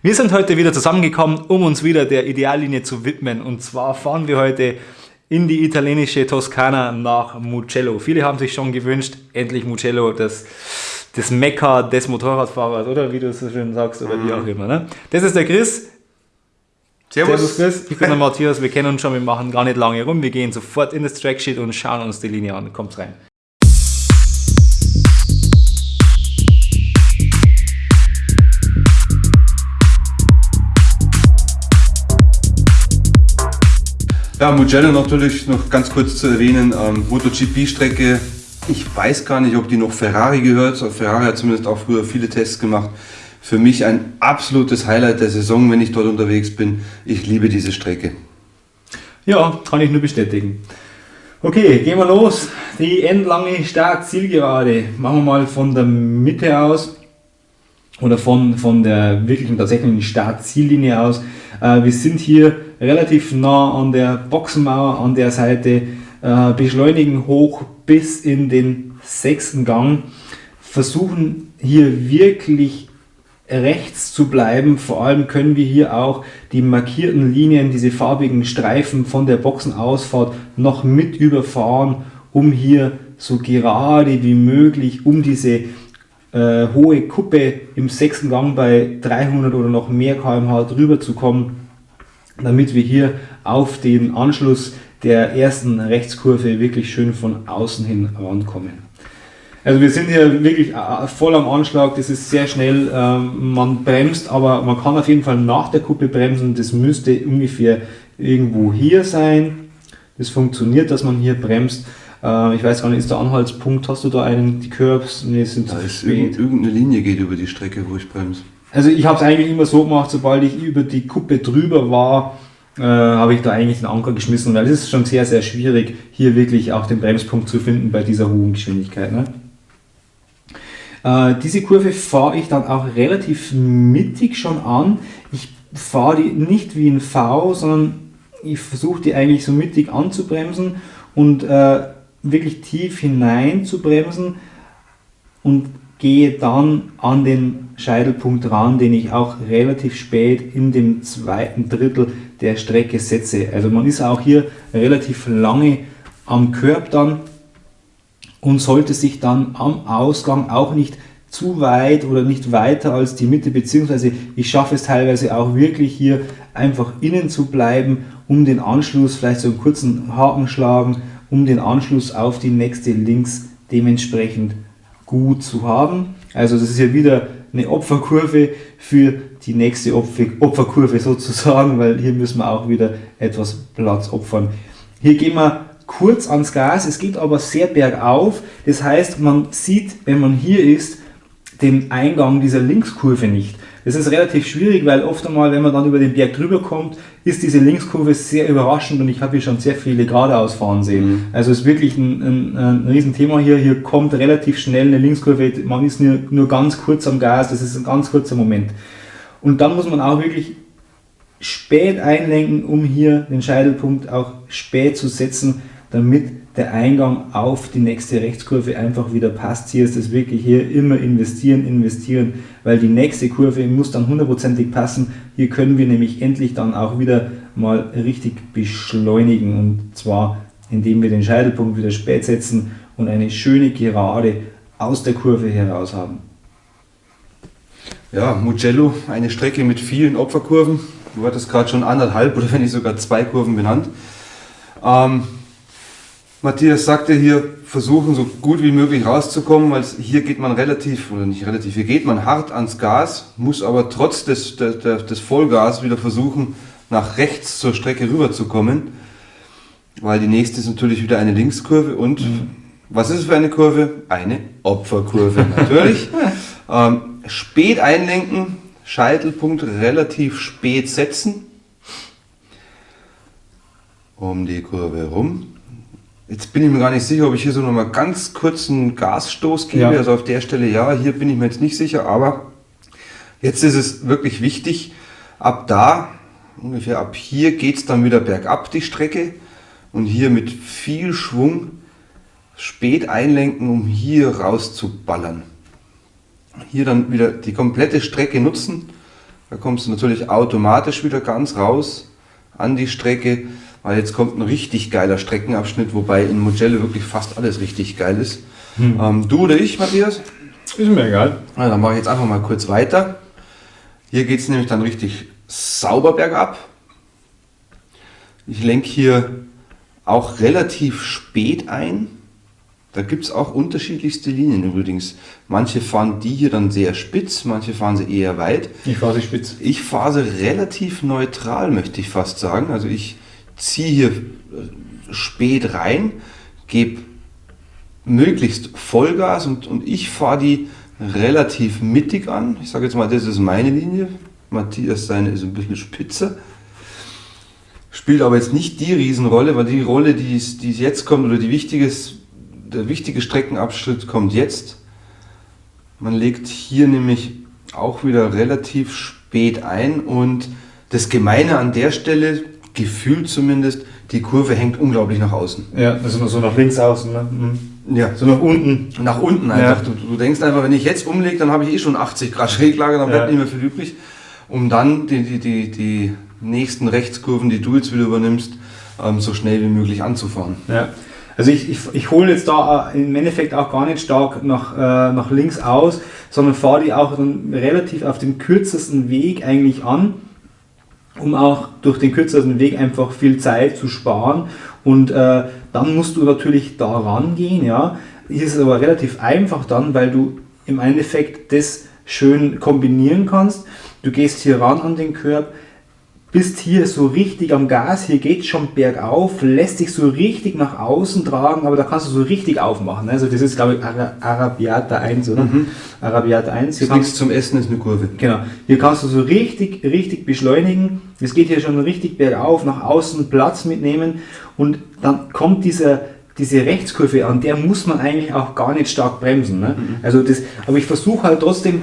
Wir sind heute wieder zusammengekommen, um uns wieder der Ideallinie zu widmen. Und zwar fahren wir heute in die italienische Toskana nach Mugello. Viele haben sich schon gewünscht, endlich Mugello, das, das Mekka des Motorradfahrers, oder wie du es so schön sagst, oder wie auch immer. Ne? Das ist der Chris. Servus. Servus Chris, ich bin der Matthias, wir kennen uns schon, wir machen gar nicht lange rum, wir gehen sofort in das Tracksheet und schauen uns die Linie an. Kommt rein. Ja, Mugello natürlich noch ganz kurz zu erwähnen, ähm, MotoGP-Strecke. Ich weiß gar nicht, ob die noch Ferrari gehört. Ferrari hat zumindest auch früher viele Tests gemacht. Für mich ein absolutes Highlight der Saison, wenn ich dort unterwegs bin. Ich liebe diese Strecke. Ja, kann ich nur bestätigen. Okay, gehen wir los. Die endlange Start-Zielgerade. Machen wir mal von der Mitte aus oder von, von der wirklichen tatsächlichen Start-Ziellinie aus. Äh, wir sind hier relativ nah an der Boxenmauer an der Seite, äh, beschleunigen hoch bis in den sechsten Gang, versuchen hier wirklich rechts zu bleiben. Vor allem können wir hier auch die markierten Linien, diese farbigen Streifen von der Boxenausfahrt noch mit überfahren, um hier so gerade wie möglich um diese äh, hohe Kuppe im sechsten Gang bei 300 oder noch mehr km/h drüber zu kommen damit wir hier auf den Anschluss der ersten Rechtskurve wirklich schön von außen hin rankommen. Also wir sind hier wirklich äh, voll am Anschlag, das ist sehr schnell, ähm, man bremst, aber man kann auf jeden Fall nach der Kuppe bremsen, das müsste ungefähr irgendwo hier sein. Das funktioniert, dass man hier bremst. Äh, ich weiß gar nicht, ist der Anhaltspunkt, hast du da einen, die Curbs? Ne, sind da zu spät. Irgendeine Linie geht über die Strecke, wo ich bremse. Also ich habe es eigentlich immer so gemacht, sobald ich über die Kuppe drüber war, äh, habe ich da eigentlich den Anker geschmissen, weil es ist schon sehr, sehr schwierig, hier wirklich auch den Bremspunkt zu finden bei dieser hohen Geschwindigkeit. Ne? Äh, diese Kurve fahre ich dann auch relativ mittig schon an. Ich fahre die nicht wie ein V, sondern ich versuche die eigentlich so mittig anzubremsen und äh, wirklich tief hinein zu bremsen und gehe dann an den Scheitelpunkt ran, den ich auch relativ spät in dem zweiten Drittel der Strecke setze. Also man ist auch hier relativ lange am Körb dann und sollte sich dann am Ausgang auch nicht zu weit oder nicht weiter als die Mitte, beziehungsweise ich schaffe es teilweise auch wirklich hier einfach innen zu bleiben, um den Anschluss, vielleicht so einen kurzen Haken schlagen, um den Anschluss auf die nächste links dementsprechend gut zu haben. Also das ist hier wieder eine Opferkurve für die nächste Opferkurve sozusagen, weil hier müssen wir auch wieder etwas Platz opfern. Hier gehen wir kurz ans Gas, es geht aber sehr bergauf, das heißt man sieht, wenn man hier ist, den Eingang dieser Linkskurve nicht. Das ist relativ schwierig, weil oft einmal, wenn man dann über den Berg drüber kommt, ist diese Linkskurve sehr überraschend und ich habe hier schon sehr viele geradeaus fahren sehen. Mhm. Also es ist wirklich ein, ein, ein Riesenthema hier. Hier kommt relativ schnell eine Linkskurve, man ist nur, nur ganz kurz am Gas, das ist ein ganz kurzer Moment. Und dann muss man auch wirklich spät einlenken, um hier den Scheitelpunkt auch spät zu setzen, damit der Eingang auf die nächste Rechtskurve einfach wieder passt. Hier ist es wirklich hier immer investieren, investieren, weil die nächste Kurve muss dann hundertprozentig passen. Hier können wir nämlich endlich dann auch wieder mal richtig beschleunigen und zwar indem wir den Scheitelpunkt wieder spät setzen und eine schöne Gerade aus der Kurve heraus haben. Ja, Mugello, eine Strecke mit vielen Opferkurven. Du hattest gerade schon anderthalb oder wenn nicht sogar zwei Kurven benannt. Ähm, Matthias sagte hier, versuchen so gut wie möglich rauszukommen, weil hier geht man relativ, oder nicht relativ, hier geht man hart ans Gas, muss aber trotz des, des, des Vollgas wieder versuchen, nach rechts zur Strecke rüberzukommen, weil die nächste ist natürlich wieder eine Linkskurve und mhm. was ist es für eine Kurve? Eine Opferkurve natürlich. ähm, spät einlenken, Scheitelpunkt relativ spät setzen, um die Kurve herum Jetzt bin ich mir gar nicht sicher, ob ich hier so nochmal ganz kurzen Gasstoß gebe. Ja. Also auf der Stelle ja, hier bin ich mir jetzt nicht sicher, aber jetzt ist es wirklich wichtig, ab da, ungefähr ab hier geht es dann wieder bergab die Strecke und hier mit viel Schwung spät einlenken, um hier rauszuballern. Hier dann wieder die komplette Strecke nutzen, Da kommst du natürlich automatisch wieder ganz raus an die Strecke, weil jetzt kommt ein richtig geiler Streckenabschnitt, wobei in Mugello wirklich fast alles richtig geil ist. Hm. Ähm, du oder ich, Matthias? Ist mir egal. Na, dann mache ich jetzt einfach mal kurz weiter. Hier geht es nämlich dann richtig sauber bergab. Ich lenke hier auch relativ spät ein. Da gibt es auch unterschiedlichste Linien übrigens. Manche fahren die hier dann sehr spitz, manche fahren sie eher weit. Ich fahre sie spitz. Ich fahre sie relativ neutral, möchte ich fast sagen. Also ich ziehe hier äh, spät rein, gebe möglichst Vollgas und, und ich fahre die relativ mittig an. Ich sage jetzt mal, das ist meine Linie. Matthias seine ist ein bisschen spitzer. Spielt aber jetzt nicht die Riesenrolle, weil die Rolle, die, ist, die jetzt kommt, oder die wichtiges, der wichtige Streckenabschnitt kommt jetzt. Man legt hier nämlich auch wieder relativ spät ein und das Gemeine an der Stelle, gefühlt zumindest, die Kurve hängt unglaublich nach außen. Ja, also so nach links außen. Ne? Mhm. Ja. So nach unten. Nach unten einfach. Ja. Du, du, denkst einfach, wenn ich jetzt umlege, dann habe ich eh schon 80 Grad Schräglage, dann bleibt ja. nicht mehr viel übrig, um dann die, die, die, die nächsten Rechtskurven, die du jetzt wieder übernimmst, ähm, so schnell wie möglich anzufahren. Ja. Also ich, ich, ich hole jetzt da äh, im Endeffekt auch gar nicht stark nach, äh, nach links aus, sondern fahre die auch dann relativ auf dem kürzesten Weg eigentlich an, um auch durch den kürzesten Weg einfach viel Zeit zu sparen. Und äh, dann musst du natürlich da rangehen. Ja. Hier ist es aber relativ einfach dann, weil du im Endeffekt das schön kombinieren kannst. Du gehst hier ran an den Körb, bist hier so richtig am Gas, hier geht schon bergauf, lässt dich so richtig nach außen tragen, aber da kannst du so richtig aufmachen. Also das ist glaube ich Arabiata 1, oder? Mhm. Arabiata 1. Hier nichts zum Essen, ist eine Kurve. Genau. Hier kannst du so richtig, richtig beschleunigen. Es geht hier schon richtig bergauf, nach außen Platz mitnehmen und dann kommt dieser diese Rechtskurve an, der muss man eigentlich auch gar nicht stark bremsen. Ne? Mhm. Also das, aber ich versuche halt trotzdem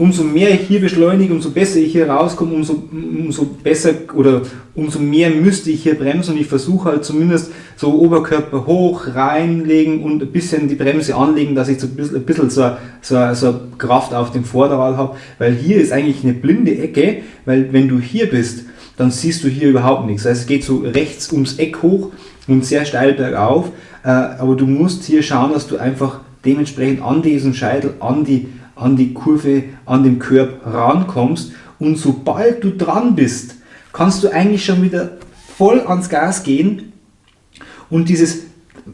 umso mehr ich hier beschleunige, umso besser ich hier rauskomme, umso, umso besser oder umso mehr müsste ich hier bremsen. Und ich versuche halt zumindest so Oberkörper hoch reinlegen und ein bisschen die Bremse anlegen, dass ich so ein bisschen, ein bisschen so, so, so Kraft auf dem Vorderrad habe, weil hier ist eigentlich eine blinde Ecke, weil wenn du hier bist, dann siehst du hier überhaupt nichts. Also es geht so rechts ums Eck hoch und sehr steil bergauf, äh, aber du musst hier schauen, dass du einfach dementsprechend an diesen Scheitel, an die an die Kurve, an den Körb rankommst. Und sobald du dran bist, kannst du eigentlich schon wieder voll ans Gas gehen. Und dieses,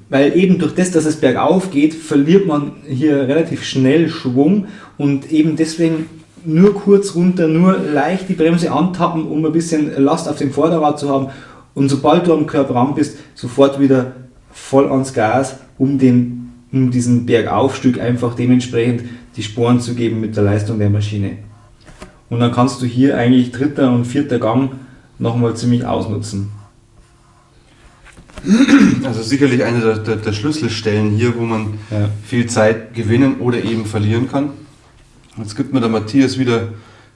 weil eben durch das, dass es bergauf geht, verliert man hier relativ schnell Schwung. Und eben deswegen nur kurz runter, nur leicht die Bremse antappen, um ein bisschen Last auf dem Vorderrad zu haben. Und sobald du am Körper ran bist, sofort wieder voll ans Gas, um, den, um diesen Bergaufstück einfach dementsprechend die Sporen zu geben mit der Leistung der Maschine. Und dann kannst du hier eigentlich dritter und vierter Gang nochmal ziemlich ausnutzen. Also sicherlich eine der, der, der Schlüsselstellen hier, wo man ja. viel Zeit gewinnen oder eben verlieren kann. Jetzt gibt mir der Matthias wieder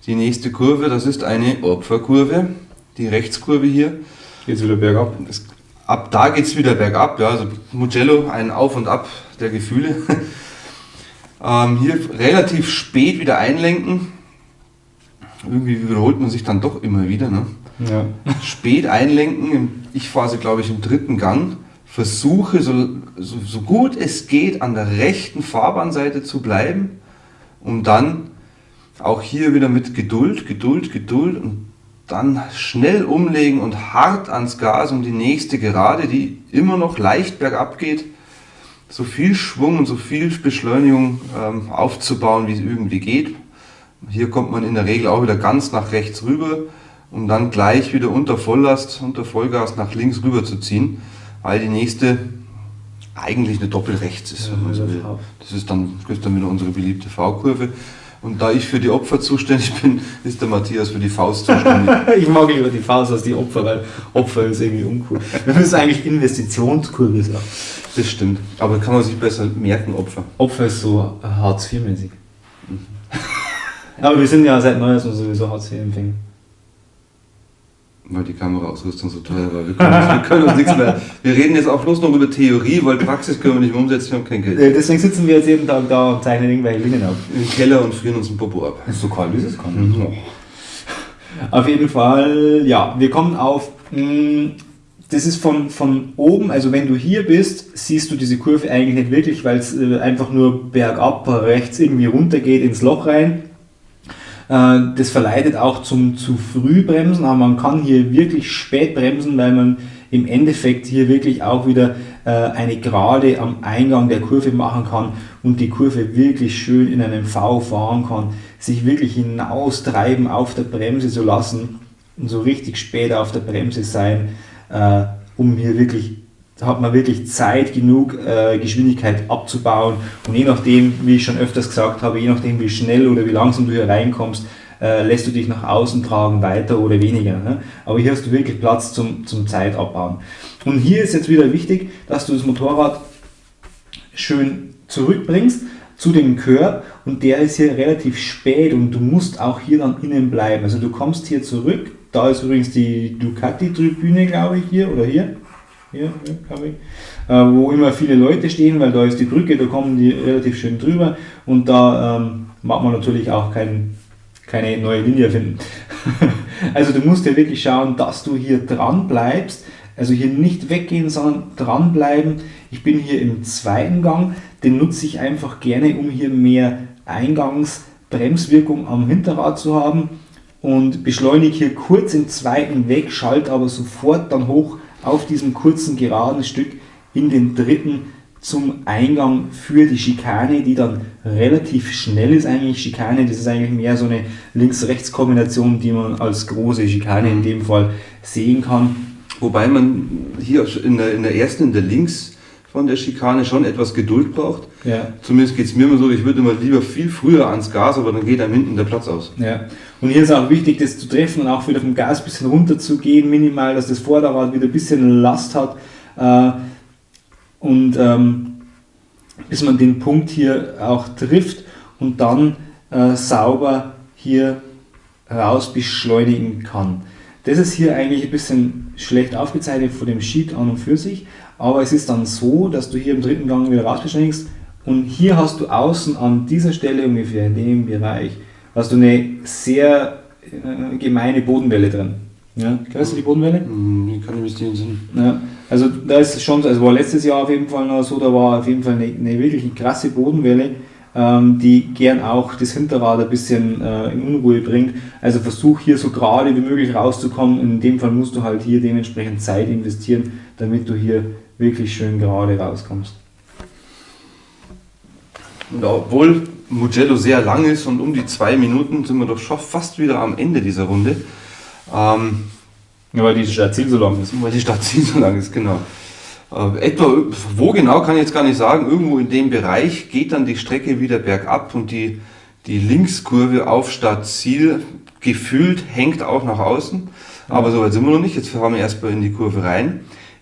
die nächste Kurve. Das ist eine Opferkurve, die Rechtskurve hier. Geht es wieder bergab? Das, ab da geht es wieder bergab. Ja, also Mugello, ein Auf und Ab der Gefühle. Ähm, hier relativ spät wieder einlenken. Irgendwie wiederholt man sich dann doch immer wieder. Ne? Ja. Spät einlenken. Ich fahre sie, glaube ich, im dritten Gang. Versuche so, so, so gut es geht an der rechten Fahrbahnseite zu bleiben, um dann auch hier wieder mit Geduld, Geduld, Geduld und dann schnell umlegen und hart ans Gas, um die nächste Gerade, die immer noch leicht bergab geht, so viel Schwung und so viel Beschleunigung ähm, aufzubauen, wie es irgendwie geht. Hier kommt man in der Regel auch wieder ganz nach rechts rüber, um dann gleich wieder unter Volllast, unter Vollgas nach links rüber zu ziehen, weil die nächste eigentlich eine Doppelrechts ist. Ja, das ist dann, das ist dann wieder unsere beliebte V-Kurve. Und da ich für die Opfer zuständig bin, ist der Matthias für die Faust zuständig. ich mag lieber die Faust als die Opfer, weil Opfer ist irgendwie uncool. Wir müssen eigentlich Investitionskurve sagen. Das stimmt. Aber kann man sich besser merken, Opfer. Opfer ist so Hartz IV-mäßig. Mhm. Aber wir sind ja seit Neuestem sowieso Hartz IV-Empfänger. Weil die Kameraausrüstung so teuer war. Wir können, uns, wir können uns nichts mehr. Wir reden jetzt auch bloß noch über Theorie, weil Praxis können wir nicht mehr umsetzen, wir haben kein Geld. Äh, deswegen sitzen wir jetzt jeden Tag da und zeichnen irgendwelche Linien ab. Im Keller und frieren uns ein Popo ab. Ist so kalt, wie es kann. Mhm. Auf jeden Fall, ja, wir kommen auf, mh, das ist von, von oben, also wenn du hier bist, siehst du diese Kurve eigentlich nicht wirklich, weil es äh, einfach nur bergab rechts irgendwie runter geht ins Loch rein. Äh, das verleitet auch zum zu früh bremsen, aber man kann hier wirklich spät bremsen, weil man im Endeffekt hier wirklich auch wieder äh, eine Gerade am Eingang der Kurve machen kann und die Kurve wirklich schön in einem V fahren kann, sich wirklich hinaustreiben auf der Bremse zu lassen und so richtig spät auf der Bremse sein, äh, um hier wirklich hat man wirklich Zeit genug, äh, Geschwindigkeit abzubauen. Und je nachdem, wie ich schon öfters gesagt habe, je nachdem, wie schnell oder wie langsam du hier reinkommst, äh, lässt du dich nach außen tragen, weiter oder weniger. Ne? Aber hier hast du wirklich Platz zum, zum Zeitabbauen. Und hier ist jetzt wieder wichtig, dass du das Motorrad schön zurückbringst zu dem Curb und der ist hier relativ spät und du musst auch hier dann innen bleiben. Also du kommst hier zurück, da ist übrigens die Ducati-Tribüne, glaube ich, hier oder hier. Hier, hier ich. Äh, wo immer viele Leute stehen, weil da ist die Brücke, da kommen die relativ schön drüber und da ähm, macht man natürlich auch kein, keine neue Linie finden. also du musst ja wirklich schauen, dass du hier dran bleibst, also hier nicht weggehen, sondern dranbleiben. Ich bin hier im zweiten Gang, den nutze ich einfach gerne, um hier mehr Eingangsbremswirkung am Hinterrad zu haben und beschleunige hier kurz im zweiten weg, schalte aber sofort dann hoch auf diesem kurzen geraden Stück in den dritten zum Eingang für die Schikane, die dann relativ schnell ist eigentlich. Schikane, das ist eigentlich mehr so eine Links-Rechts-Kombination, die man als große Schikane in dem Fall sehen kann. Wobei man hier in der, in der ersten, in der Links von der Schikane schon etwas Geduld braucht. Ja. Zumindest geht es mir immer so, ich würde immer lieber viel früher ans Gas, aber dann geht einem hinten der Platz aus. Ja. Und hier ist auch wichtig, das zu treffen und auch wieder vom Gas ein bisschen runter zu gehen, minimal, dass das Vorderrad wieder ein bisschen Last hat. Äh, und ähm, bis man den Punkt hier auch trifft und dann äh, sauber hier raus beschleunigen kann. Das ist hier eigentlich ein bisschen schlecht aufgezeichnet von dem Sheet an und für sich, aber es ist dann so, dass du hier im dritten Gang wieder raus beschleunigst und hier hast du außen an dieser Stelle ungefähr in dem Bereich hast du eine sehr äh, gemeine Bodenwelle drin. Ja, kennst du die Bodenwelle? Kann ich mich nicht Sinn. Ja, also da ist schon, also war letztes Jahr auf jeden Fall noch so, da war auf jeden Fall eine, eine wirklich krasse Bodenwelle, ähm, die gern auch das Hinterrad ein bisschen äh, in Unruhe bringt. Also versuch hier so gerade wie möglich rauszukommen. In dem Fall musst du halt hier dementsprechend Zeit investieren, damit du hier wirklich schön gerade rauskommst. Und obwohl Mugello sehr lang ist und um die zwei Minuten sind wir doch schon fast wieder am Ende dieser Runde. Ähm, ja, weil die Stadtziel so lang ist. Weil die Stadtziel so lang ist, genau. Äh, etwa, wo genau kann ich jetzt gar nicht sagen, irgendwo in dem Bereich geht dann die Strecke wieder bergab und die, die Linkskurve auf Stadtziel gefühlt hängt auch nach außen. Aber so weit sind wir noch nicht. Jetzt fahren wir erstmal in die Kurve rein.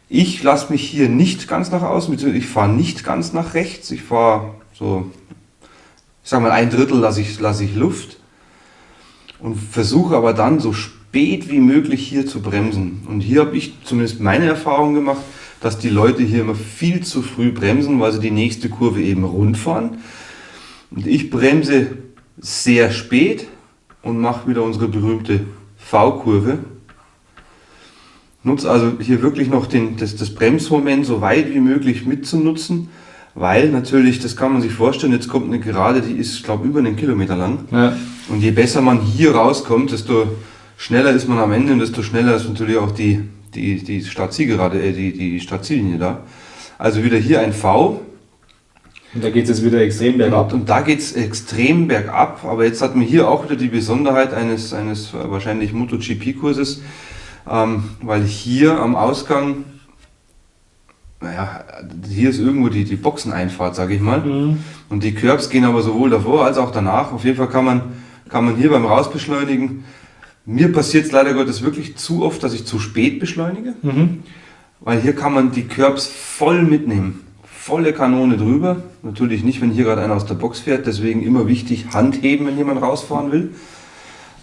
Ich lasse mich hier nicht ganz nach außen, beziehungsweise ich fahre nicht ganz nach rechts. Ich fahre so, ich sage mal ein Drittel lasse ich, lasse ich Luft und versuche aber dann so spät wie möglich hier zu bremsen. Und hier habe ich zumindest meine Erfahrung gemacht, dass die Leute hier immer viel zu früh bremsen, weil sie die nächste Kurve eben rund fahren. Und ich bremse sehr spät und mache wieder unsere berühmte V-Kurve. Nutze also hier wirklich noch den, das, das Bremsmoment so weit wie möglich mitzunutzen, weil natürlich, das kann man sich vorstellen, jetzt kommt eine Gerade, die ist, glaube ich, über einen Kilometer lang. Ja. Und je besser man hier rauskommt, desto schneller ist man am Ende und desto schneller ist natürlich auch die, die, die Startzielgerade, äh, die, die Startziellinie da. Also wieder hier ein V. Und da geht es wieder extrem bergab. Und da geht es extrem bergab, aber jetzt hat man hier auch wieder die Besonderheit eines, eines wahrscheinlich MotoGP-Kurses, ähm, weil hier am Ausgang, naja, hier ist irgendwo die, die Boxeneinfahrt, sage ich mal. Mhm. Und die Curbs gehen aber sowohl davor als auch danach. Auf jeden Fall kann man, kann man hier beim Rausbeschleunigen mir passiert es leider Gottes wirklich zu oft, dass ich zu spät beschleunige, mhm. weil hier kann man die Curbs voll mitnehmen. Volle Kanone drüber. Natürlich nicht, wenn hier gerade einer aus der Box fährt, deswegen immer wichtig, Hand heben, wenn jemand rausfahren will.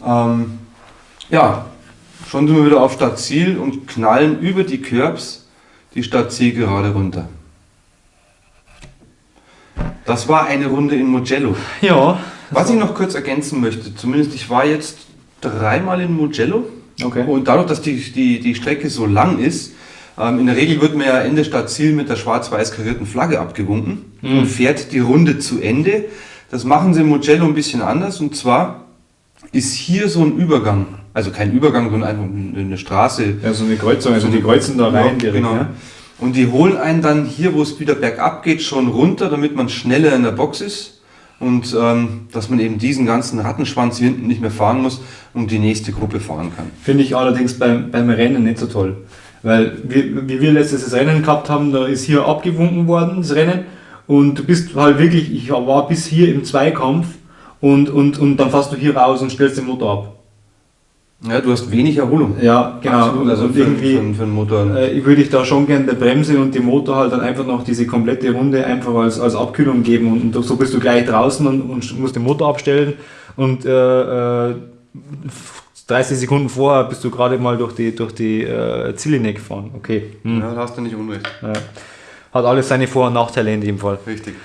Ähm, ja, schon sind wir wieder auf Stadtziel und knallen über die Curbs die Stadtziel gerade runter. Das war eine Runde in Mugello. Ja. Was ich noch kurz ergänzen möchte, zumindest ich war jetzt dreimal in Mugello. Okay. Und dadurch, dass die, die, die Strecke so lang ist, ähm, in der Regel wird man ja Ende statt Ziel mit der schwarz-weiß karierten Flagge abgewunken Mhm. und fährt die Runde zu Ende. Das machen sie in Mugello ein bisschen anders und zwar ist hier so ein Übergang, also kein Übergang, sondern einfach eine Straße. Ja, so eine Kreuzung, also die kreuzen da rein Ja, direkt. genau. Ja? Und die holen einen dann hier, wo es wieder bergab geht, schon runter, damit man schneller in der Box ist. Und ähm, dass man eben diesen ganzen Rattenschwanz hier hinten nicht mehr fahren muss und die nächste Gruppe fahren kann. Finde ich allerdings beim, beim Rennen nicht so toll. Weil, wie, wie wir letztes das Rennen gehabt haben, da ist hier abgewunken worden, das Rennen. Und du bist halt wirklich, ich war bis hier im Zweikampf und, und, und dann fährst du hier raus und stellst den Motor ab. Ja, du hast wenig Erholung. Ja, genau. Absolut, also und für, irgendwie für, für einen Motor. äh, würde ich da schon gerne der Bremse und dem Motor halt dann einfach noch diese komplette Runde einfach als, als Abkühlung geben. Und, und so bist du gleich draußen und, und musst den Motor abstellen. Und äh, äh, 30 Sekunden vorher bist du gerade mal durch die, durch die äh, Ziellinie gefahren. Okay. Hm. Ja, da hast du nicht unrecht. Ja. Hat alles seine Vor- und Nachteile in dem Fall. Richtig.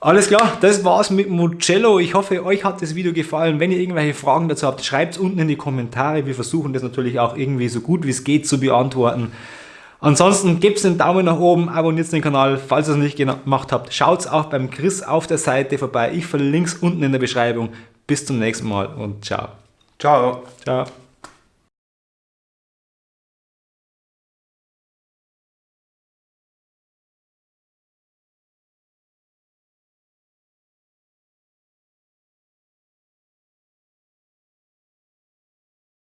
Alles klar, das war's mit Mugello. Ich hoffe, euch hat das Video gefallen. Wenn ihr irgendwelche Fragen dazu habt, schreibt es unten in die Kommentare. Wir versuchen das natürlich auch irgendwie so gut wie es geht zu beantworten. Ansonsten gebt einen Daumen nach oben, abonniert den Kanal, falls ihr es nicht gemacht habt. Schaut auch beim Chris auf der Seite vorbei. Ich verlinke es unten in der Beschreibung. Bis zum nächsten Mal und ciao. Ciao. Ciao.